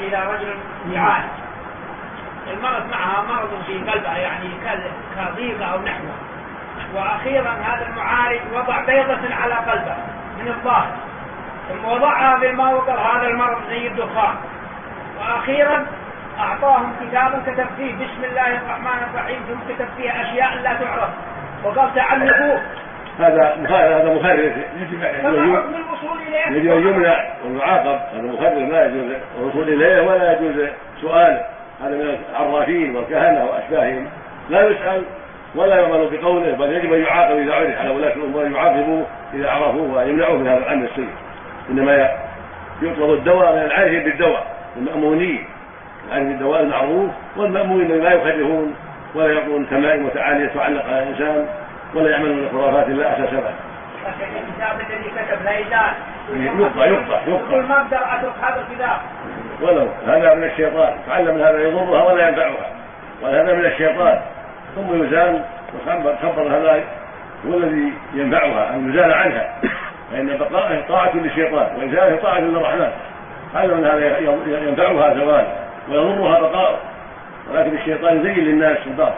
إلى رجل يعالج المرض معها مرض في قلبها يعني كضيقة أو نحوه وأخيرا هذا المعالج وضع بيضة على قلبه من الظاهر. ثم وضعها في الماء وقال هذا المرض زي الدخان. وأخيرا أعطاهم كتابا كتب فيه بسم الله الرحمن الرحيم ثم كتب فيه أشياء لا تعرف. وقال تعلقوه. هذا هذا مخرر يجب ان يمنع ويعاقب هذا مخرر لا يجوز الوصول إليه ولا يجوز سؤاله هذا من العرافين والكهنة وأشباههم. لا يسأل ولا يؤمن بقوله بل يجب أن يعاقب إذا عرف. على ولاة الأمور يعاقبوه إذا عرفوه ويمنعوه من هذا العمل السيء. إنما يطلب الدواء من العارفين بالدواء المأمونين. العارفين بالدواء المعروف والمأمونين لا يخرفون ولا يقولون تمائم وتعالي تعلق على الإنسان ولا يعملون خرافات لا أساس لها. لكن الكتاب الذي كتب لا يزال يقطع يقطع يقطع ما أقدر أترك هذا الكتاب ولو هذا من الشيطان تعلم من هذا يضرها ولا ينفعها. وهذا من الشيطان. ثم يزال وخبر هذا هو الذي ينفعها أن يزال عنها. فإن بقائه طاعة للشيطان وازاله طاعة للرحمن. تعلم ان هذا ينفعها زوال ويضرها بقاء ولكن الشيطان يزين للناس الباطل.